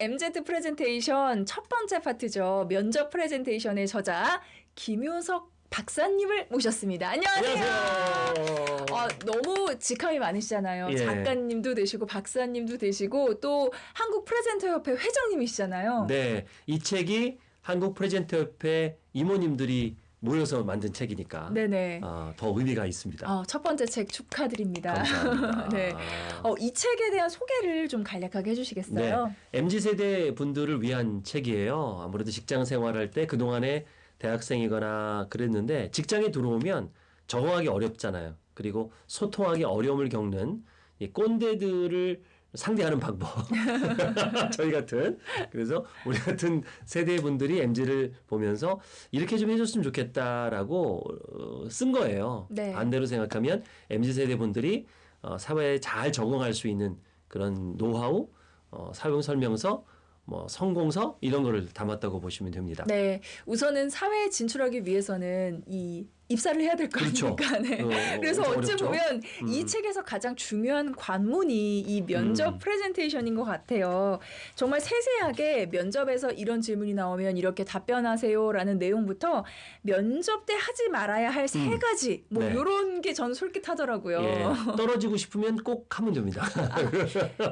MZ 프레젠테이션 첫 번째 파트죠. 면접 프레젠테이션의 저자 김효석 박사님을 모셨습니다. 안녕하세요. 안녕하세요. 아, 너무 직함이 많으시잖아요. 예. 작가님도 되시고 박사님도 되시고 또 한국 프레젠터 협회 회장님이시잖아요. 네, 이 책이 한국 프레젠터 협회 임원님들이 모여서 만든 책이니까 네네. 아, 더 의미가 있습니다. 어, 첫 번째 책 축하드립니다. 감사합니다. 네. 어, 이 책에 대한 소개를 좀 간략하게 해주시겠어요? MZ 세대 분들을 위한 책이에요. 아무래도 직장 생활할 때 그동안에 대학생이거나 그랬는데 직장에 들어오면 적응하기 어렵잖아요. 그리고 소통하기 어려움을 겪는 이 꼰대들을 상대하는 방법. 저희 같은. 그래서 우리 같은 세대 분들이 MZ를 보면서 이렇게 좀 해줬으면 좋겠다라고 어, 쓴 거예요. 네. 반대로 생각하면 MZ 세대 분들이 어, 사회에 잘 적응할 수 있는 그런 노하우, 어, 사용 설명서, 뭐 성공서 이런 거를 담았다고 보시면 됩니다. 네, 우선은 사회에 진출하기 위해서는 이 입사를 해야 될거 그렇죠. 아닙니까? 네. 어, 그래서 엄청 어찌 어렵죠. 보면 이 음. 책에서 가장 중요한 관문이 이 면접 음. 프레젠테이션인 것 같아요. 정말 세세하게 면접에서 이런 질문이 나오면 이렇게 답변하세요라는 내용부터 면접 때 하지 말아야 할세 음. 가지 뭐 네. 이런 게 저는 솔깃하더라고요. 예, 떨어지고 싶으면 꼭 하면 됩니다.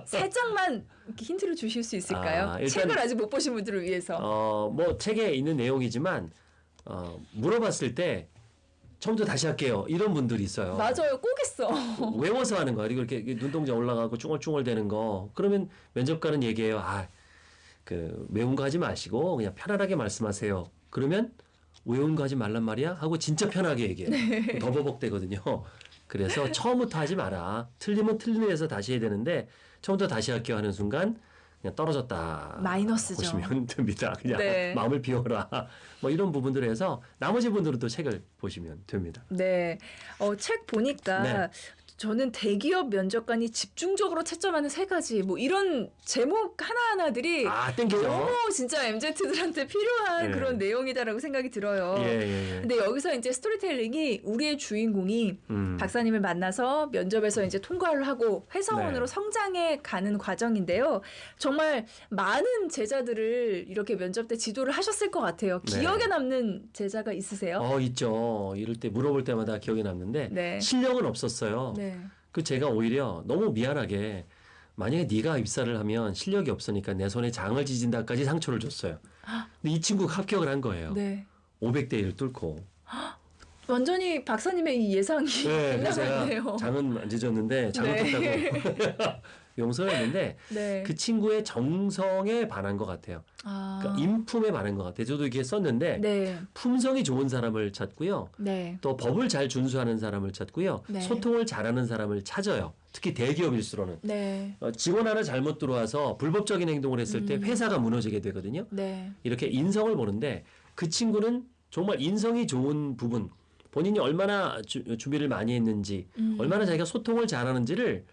살짝만 이렇게 힌트를 주실 수 있을까요? 아, 일단- 책을 아직 못 보신 분들을 위해서. 어, 뭐 책에 있는 내용이지만 어, 물어봤을 때 처음부터 다시 할게요. 이런 분들이 있어요. 맞아요, 꼭 했어. 외워서 하는 거 그리고 이렇게 눈동자 올라가고 쭈글쭈글 되는 거. 그러면 면접관은 얘기해요. 아 그 외운 거 하지 마시고 그냥 편안하게 말씀하세요. 그러면 외운 거 하지 말란 말이야? 하고 진짜 편하게 얘기해요. 네. 더 버벅대거든요. 그래서 처음부터 하지 마라. 틀리면 틀린 데서 다시 해야 되는데 처음부터 다시 할게요 하는 순간 그냥 떨어졌다 마이너스죠. 보시면 됩니다 그냥 네. 마음을 비워라 뭐 이런 부분들에서 나머지 분들은 또 책을 보시면 됩니다 네. 어, 책 보니까 네. 저는 대기업 면접관이 집중적으로 채점하는 세 가지 뭐 이런 제목 하나하나들이 아 너무 진짜 MZ들한테 필요한 예. 그런 내용이다라고 생각이 들어요. 예, 예, 예. 근데 여기서 이제 스토리텔링이 우리의 주인공이 음. 박사님을 만나서 면접에서 이제 통과를 하고 회사원으로 네. 성장해 가는 과정인데요. 정말 많은 제자들을 이렇게 면접 때 지도를 하셨을 것 같아요. 네. 기억에 남는 제자가 있으세요? 어 있죠. 이럴 때 물어볼 때마다 기억에 남는데 네. 실력은 없었어요. 네. 그 제가 오히려 너무 미안하게 만약에 네가 입사를 하면 실력이 없으니까 내 손에 장을 지진다까지 상처를 줬어요. 근데 이 친구가 합격을 한 거예요. 네. 500대 1을 뚫고. 완전히 박사님의 이 예상이 네. 제가 장은 안 찢었는데 장을 네. 탔다고 용서를 했는데 네. 그 친구의 정성에 반한 것 같아요. 아. 그러니까 인품에 반한 것 같아요. 저도 이렇게 썼는데 네. 품성이 좋은 사람을 찾고요. 네. 또 법을 잘 준수하는 사람을 찾고요. 네. 소통을 잘하는 사람을 찾아요. 특히 대기업일수로는. 네. 어, 직원 하나 잘못 들어와서 불법적인 행동을 했을 때 음. 회사가 무너지게 되거든요. 네. 이렇게 인성을 보는데 그 친구는 정말 인성이 좋은 부분, 본인이 얼마나 주, 준비를 많이 했는지, 음. 얼마나 자기가 소통을 잘하는지를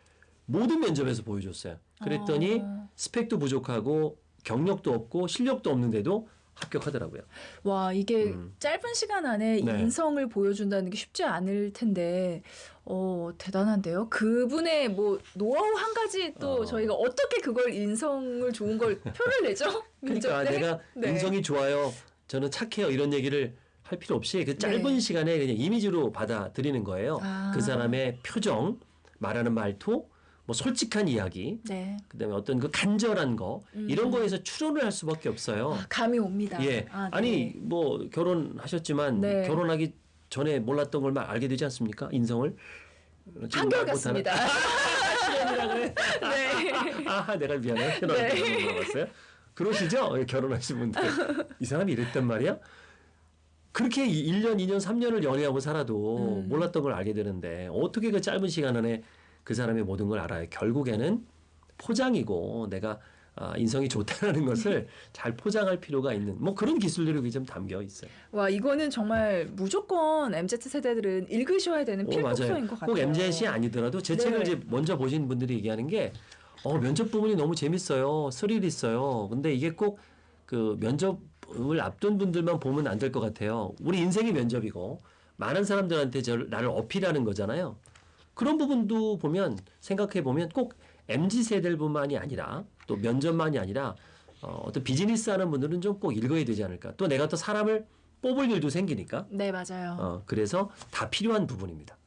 모든 면접에서 보여줬어요. 그랬더니 아. 스펙도 부족하고 경력도 없고 실력도 없는데도 합격하더라고요. 와, 이게 음. 짧은 시간 안에 네. 인성을 보여준다는 게 쉽지 않을 텐데, 어, 대단한데요? 그분의 뭐, 노하우 한 가지 또 어. 저희가 어떻게 그걸 인성을 좋은 걸 표를 내죠? 그러니까? 내가 네. 인성이 좋아요. 저는 착해요. 이런 얘기를 할 필요 없이 그 짧은 네. 시간에 그냥 이미지로 받아들이는 거예요. 아. 그 사람의 표정, 말하는 말투, 뭐 솔직한 이야기, 네. 그다음에 어떤 그 간절한 거 음. 이런 거에서 추론을 할 수밖에 없어요. 아, 감이 옵니다. 예. 아, 네. 아니 뭐 결혼하셨지만 네. 결혼하기 전에 몰랐던 걸 막 알게 되지 않습니까? 인성을 한결 말 같습니다. 네. 아, 내가 미안해. 결혼할 네. 물어봤어요. 그러시죠? 예, 결혼하신 분들. 이 사람이 이랬단 말이야? 그렇게 1년, 2년, 3년을 연애하고 살아도 음. 몰랐던 걸 알게 되는데 어떻게 그 짧은 시간 안에 그 사람의 모든 걸 알아요? 결국에는 포장이고 내가 아, 인성이 좋다는 것을 잘 포장할 필요가 있는 뭐 그런 기술들이 좀 담겨 있어요. 와, 이거는 정말 무조건 MZ 세대들은 읽으셔야 되는 오, 필독서인 것 같아요. 꼭 MZ이 아니더라도 제 네. 책을 이제 먼저 보신 분들이 얘기하는 게 어, 면접 부분이 너무 재밌어요. 스릴 있어요. 근데 이게 꼭 그 면접을 앞둔 분들만 보면 안 될 것 같아요. 우리 인생이 면접이고 많은 사람들한테 저 나를 어필하는 거잖아요. 그런 부분도 보면 생각해 보면 꼭 MZ 세대들뿐만이 아니라 또 면접만이 아니라 어, 어떤 비즈니스 하는 분들은 좀 꼭 읽어야 되지 않을까. 또 내가 또 사람을 뽑을 일도 생기니까. 네, 맞아요. 어, 그래서 다 필요한 부분입니다.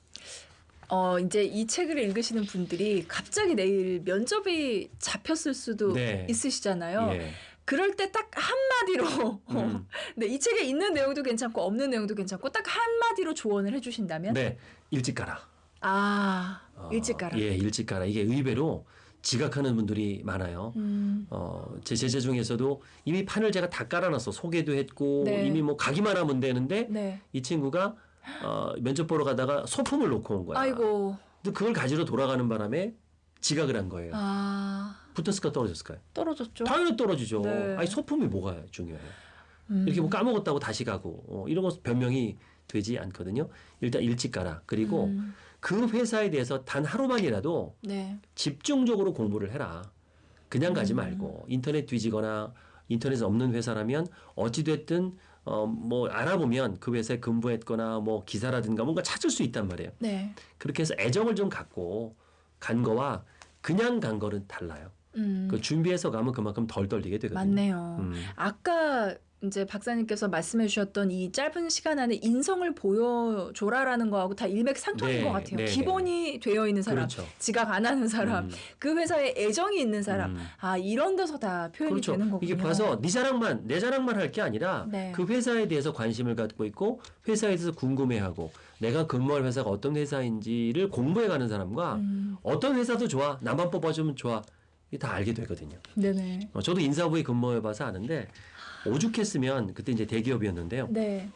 어, 이제 이 책을 읽으시는 분들이 갑자기 내일 면접이 잡혔을 수도 네. 있으시잖아요. 예. 그럴 때 딱 한마디로 음. 네, 이 책에 있는 내용도 괜찮고 없는 내용도 괜찮고 딱 한마디로 조언을 해 주신다면 네, 일찍 가라. 아, 어, 일찍 가라. 예, 일찍 가라. 이게 의외로 지각하는 분들이 많아요. 음. 어, 제 제자 중에서도 이미 판을 제가 다 깔아놨어. 소개도 했고 네. 이미 뭐 가기만 하면 되는데 네. 이 친구가 어, 면접 보러 가다가 소품을 놓고 온 거야. 아이고. 근데 그걸 가지러 돌아가는 바람에 지각을 한 거예요. 아, 붙었을까 떨어졌을까요? 떨어졌죠. 당연히 떨어지죠. 네. 아니 소품이 뭐가 중요해요? 음. 이렇게 뭐 까먹었다고 다시 가고 어, 이런 거 변명이 되지 않거든요. 일단 일찍 가라. 그리고 음. 그 회사에 대해서 단 하루만이라도 네. 집중적으로 공부를 해라. 그냥 가지 음. 말고 인터넷 뒤지거나 인터넷에 없는 회사라면 어찌 됐든 어 뭐 알아보면 그 회사에 근무했거나 뭐 기사라든가 뭔가 찾을 수 있단 말이에요. 네. 그렇게 해서 애정을 좀 갖고 간 거와 그냥 간 거는 달라요. 음. 그 준비해서 가면 그만큼 덜 떨리게 되거든요. 맞네요. 음. 아까 이제 박사님께서 말씀해 주셨던 이 짧은 시간 안에 인성을 보여줘라라는 거하고 다 일맥상통인 네, 것 같아요. 네, 기본이 되어 있는 사람, 그렇죠. 지각 안 하는 사람, 음. 그 회사에 애정이 있는 사람, 음. 아 이런 데서 다 표현이 그렇죠. 되는 거군요. 이게 봐서 네 자랑만 내 자랑만 할 게 아니라 네. 그 회사에 대해서 관심을 갖고 있고 회사에 대해서 궁금해하고 내가 근무할 회사가 어떤 회사인지를 공부해가는 사람과 음, 어떤 회사도 좋아 나만 뽑아주면 좋아 다 알게 되거든요. 네네. 어, 저도 인사부에 근무해봐서 아는데 오죽했으면 그때 이제 대기업이었는데요. 네.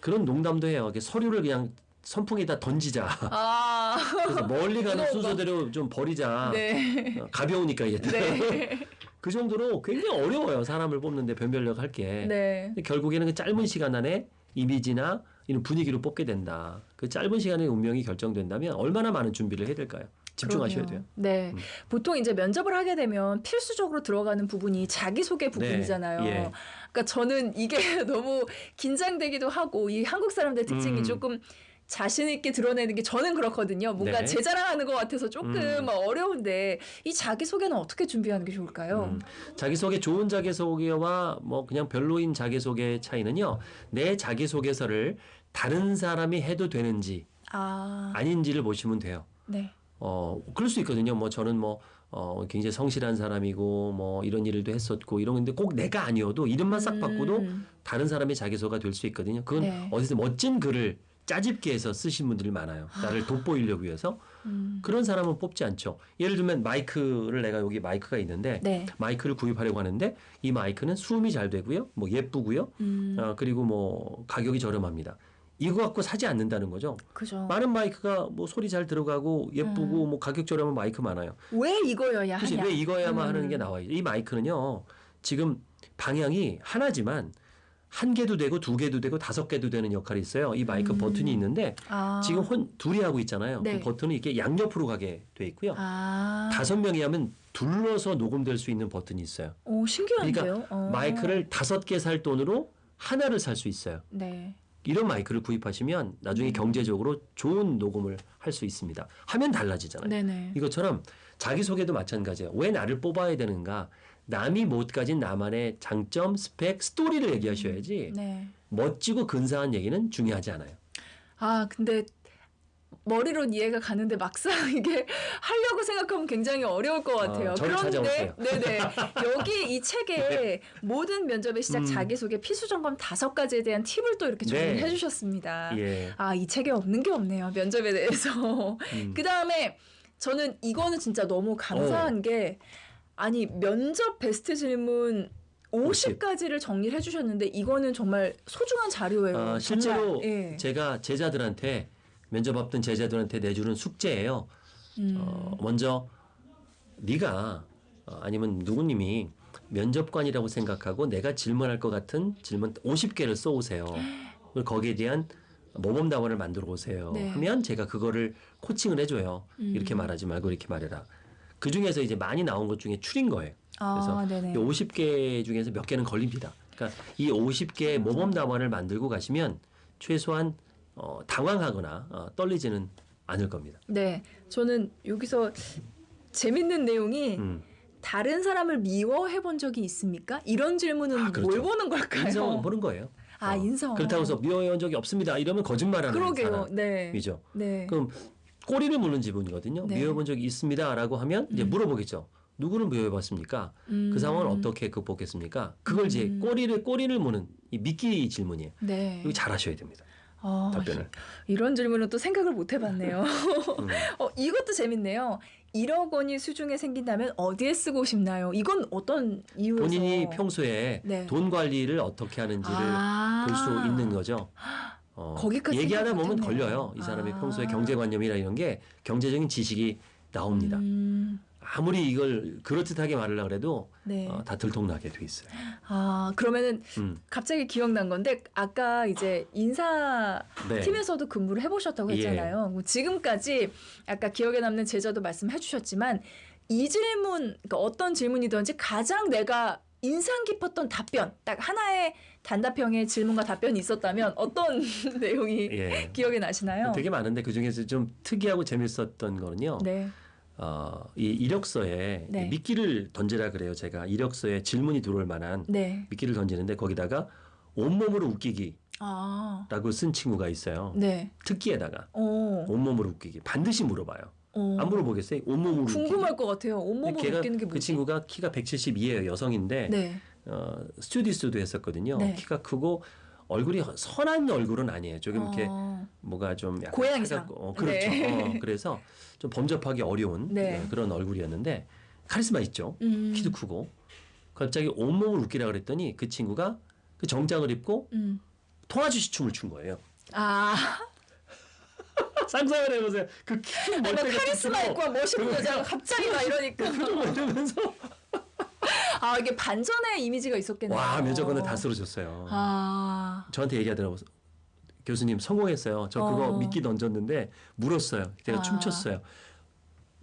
그런 농담도 해요. 서류를 그냥 선풍에다 던지자. 아, 그래서 멀리 가는 거. 순서대로 좀 버리자. 네. 어, 가벼우니까 이제. 네. 그 정도로 굉장히 어려워요. 사람을 뽑는데 변별력 할 게. 네. 결국에는 그 짧은 시간 안에 이미지나 이런 분위기로 뽑게 된다. 그 짧은 시간에 운명이 결정된다면 얼마나 많은 준비를 해야 될까요? 집중하셔야. 돼요. 네. 음. 보통 이제 면접을 하게 되면 필수적으로 들어가는 부분이 자기소개 부분이잖아요. 네. 예. 그러니까 저는 이게 너무 긴장되기도 하고 이 한국 사람들 특징이 음. 조금 자신 있게 드러내는 게 저는 그렇거든요. 뭔가 네. 제 자랑하는 것 같아서 조금 음. 어려운데 이 자기 소개는 어떻게 준비하는 게 좋을까요? 음, 자기 소개 좋은 자기 소개와 뭐 그냥 별로인 자기 소개의 차이는요. 내 자기 소개서를 다른 사람이 해도 되는지 아, 아닌지를 보시면 돼요. 네. 어, 그럴 수 있거든요. 뭐 저는 뭐 어, 굉장히 성실한 사람이고 뭐 이런 일도 했었고 이런 건데 꼭 내가 아니어도 이름만 싹 바꿔도 음, 다른 사람의 자기소개가 될 수 있거든요. 그건 네. 어디서 멋진 글을 짜집게 해서 쓰신 분들이 많아요. 나를 돋보이려고 위해서. 음. 그런 사람은 뽑지 않죠. 예를 들면 마이크를 내가 여기 마이크가 있는데 네. 마이크를 구입하려고 하는데 이 마이크는 수음이 잘 되고요. 뭐 예쁘고요. 음, 어, 그리고 뭐 가격이 저렴합니다. 이거 갖고 사지 않는다는 거죠. 그죠. 많은 마이크가 뭐 소리 잘 들어가고 예쁘고 음. 뭐 가격 저렴한 마이크 많아요. 왜 이거여야 그치? 하냐? 왜 이거야만 음. 하는 게 나와요. 이 마이크는요. 지금 방향이 하나지만 한 개도 되고 두 개도 되고 다섯 개도 되는 역할이 있어요. 이 마이크 음. 버튼이 있는데 아, 지금 혼 둘이 하고 있잖아요. 네. 그 버튼이 이렇게 양옆으로 가게 돼 있고요. 아, 다섯 명이 하면 둘러서 녹음될 수 있는 버튼이 있어요. 오 신기한데요. 그러니까 어. 마이크를 다섯 개 살 돈으로 하나를 살 수 있어요. 네. 이런 마이크를 구입하시면 나중에 음. 경제적으로 좋은 녹음을 할 수 있습니다. 하면 달라지잖아요. 네네. 이것처럼 자기소개도 마찬가지예요. 왜 나를 뽑아야 되는가? 남이 못 가진 나만의 장점, 스펙, 스토리를 얘기하셔야지 네. 멋지고 근사한 얘기는 중요하지 않아요. 아 근데 머리론 이해가 가는데 막상 이게 하려고 생각하면 굉장히 어려울 것 같아요. 어, 그런데 네네 여기 이 책에 모든 면접의 시작 음. 자기소개 필수 점검 다섯 가지에 대한 팁을 또 이렇게 네. 정리해 주셨습니다. 예. 아이 책에 없는 게 없네요 면접에 대해서. 음. 그 다음에 저는 이거는 진짜 너무 어. 감사한 게 아니 면접 베스트 질문 50가지를 정리를 해주셨는데 이거는 정말 소중한 자료예요. 아, 실제로. 예. 제가 제자들한테 면접 앞둔 제자들한테 내주는 숙제예요. 음. 어, 먼저 네가 어, 아니면 누구님이 면접관이라고 생각하고 내가 질문할 것 같은 질문 50개를 써오세요. 거기에 대한 모범 답안을 만들어 오세요. 네. 하면 제가 그거를 코칭을 해줘요. 음. 이렇게 말하지 말고 이렇게 말해라. 그 중에서 이제 많이 나온 것 중에 추린 거예요. 그래서 아, 네네. 이 50개 중에서 몇 개는 걸립니다. 그러니까 이 50개의 모범 답안을 만들고 가시면 최소한 어, 당황하거나 어, 떨리지는 않을 겁니다. 네, 저는 여기서 재밌는 내용이 음. 다른 사람을 미워해 본 적이 있습니까? 이런 질문은 아, 그렇죠. 뭘 보는 걸까요? 인성을 보는 거예요. 아, 어. 인성. 그렇다고 해서 미워해온 적이 없습니다. 이러면 거짓말하는 그러게요. 네. 사람이죠. 네. 그럼 꼬리를 무는 지문이거든요. 네. 미워해 본 적이 있습니다라고 하면 이제 음. 물어보겠죠. 누구를 미워해 봤습니까? 음. 그 상황을 어떻게 극복했습니까? 그걸 이제 음. 꼬리를 꼬리를 무는 이 미끼 질문이에요. 네. 이거 잘 하셔야 됩니다. 어, 답변을. 이런 질문은 또 생각을 못 해봤네요. 음. 어, 이것도 재밌네요. 1억 원이 수중에 생긴다면 어디에 쓰고 싶나요? 이건 어떤 이유에서? 본인이 평소에 네. 돈 관리를 어떻게 하는지를 아. 볼수 있는 거죠. 어, 거기까지 얘기하다 보면. 걸려요. 이 사람의 아. 평소의 경제관념이나 이런 게 경제적인 지식이 나옵니다. 음, 아무리 이걸 그럴듯하게 말하려고 해도 네. 어, 다 들통나게 돼 있어요. 아 그러면은 음. 갑자기 기억난 건데 아까 이제 인사 네. 팀에서도 근무를 해보셨다고 예. 했잖아요. 뭐 지금까지 아까 기억에 남는 제자도 말씀해주셨지만 이 질문, 그러니까 어떤 질문이든지 가장 내가 인상 깊었던 답변, 딱 하나의 단답형의 질문과 답변이 있었다면 어떤 내용이 예. 기억에 나시나요? 되게 많은데 그 중에서 좀 특이하고 재밌었던 거는요. 네. 어, 이 이력서에 네. 미끼를 던지라 그래요. 제가 이력서에 질문이 들어올 만한 네. 미끼를 던지는데 거기다가 온몸으로 웃기기라고 아. 쓴 친구가 있어요. 네. 특기에다가 어. 온몸으로 웃기기 반드시 물어봐요. 어. 안 물어보겠어요? 온몸으로 웃기기. 궁금할 것 같아요. 온몸으로 걔가 웃기는 게그 뭐지? 친구가 키가 172예요. 여성인데 네. 어, 스튜디스도 했었거든요. 네. 키가 크고 얼굴이 선한 얼굴은 아니에요. 조금 이렇게 어. 뭐가 좀 약간 고양이상. 어, 그렇죠. 네. 어, 그래서 좀 범접하기 어려운 네. 어, 그런 얼굴이었는데 카리스마 있죠. 음. 키도 크고 갑자기 온몸을 웃기라 그랬더니 그 친구가 그 정장을 입고 음. 통아주시 춤을 춘 거예요. 아. 상상을 해보세요. 그큰 뭔가 멀쩡한 카리스마 춤으로 있고 멋있는 그거 여자가 갑자기 막 이러니까 표정을 이러면서 아 이게 반전의 이미지가 있었겠네요. 와 면접관을 다 쓰러졌어요. 아 저한테 얘기하더라고 교수님 성공했어요. 저 그거 어. 미끼 던졌는데 물었어요. 제가 아. 춤췄어요.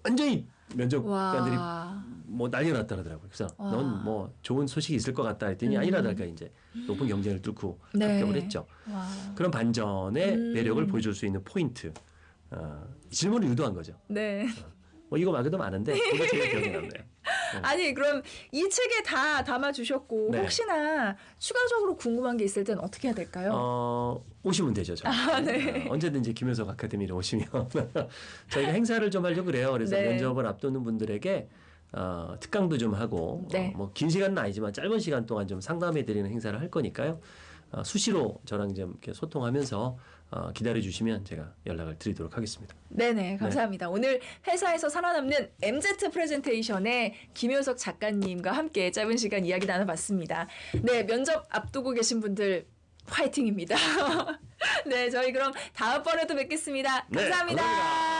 완전히 면접관들이 와. 뭐 난리 났다 그러더라고요. 그래서 와. 넌뭐 좋은 소식이 있을 것 같다 했더니 음. 아니라달까 이제 높은 경쟁을 뚫고 네. 합격을 했죠. 와. 그런 반전의 음. 매력을 보여줄 수 있는 포인트. 어, 질문을 유도한 거죠. 네. 뭐 이거 말고도 많은데 그거 제일 기억에 남네요. 아니 그럼 이 책에 다 담아 주셨고 네. 혹시나 추가적으로 궁금한 게 있을 땐 어떻게 해야 될까요? 어, 오시면 되죠. 아, 네. 어, 언제든지 김효석 아카데미로 오시면 저희가 행사를 좀 하려고 그래요. 그래서 네. 면접을 앞두는 분들에게 어, 특강도 좀 하고 네. 어, 뭐긴 시간은 아니지만 짧은 시간 동안 좀 상담해 드리는 행사를 할 거니까요. 어, 수시로 저랑 좀 이렇게 소통하면서 어, 기다려 주시면 제가 연락을 드리도록 하겠습니다. 네네 감사합니다. 오늘 회사에서 살아남는 MZ 프레젠테이션의 김효석 작가님과 함께 짧은 시간 이야기 나눠봤습니다. 네 면접 앞두고 계신 분들 화이팅입니다. 네 저희 그럼 다음번에도 뵙겠습니다. 네, 감사합니다. 감사합니다.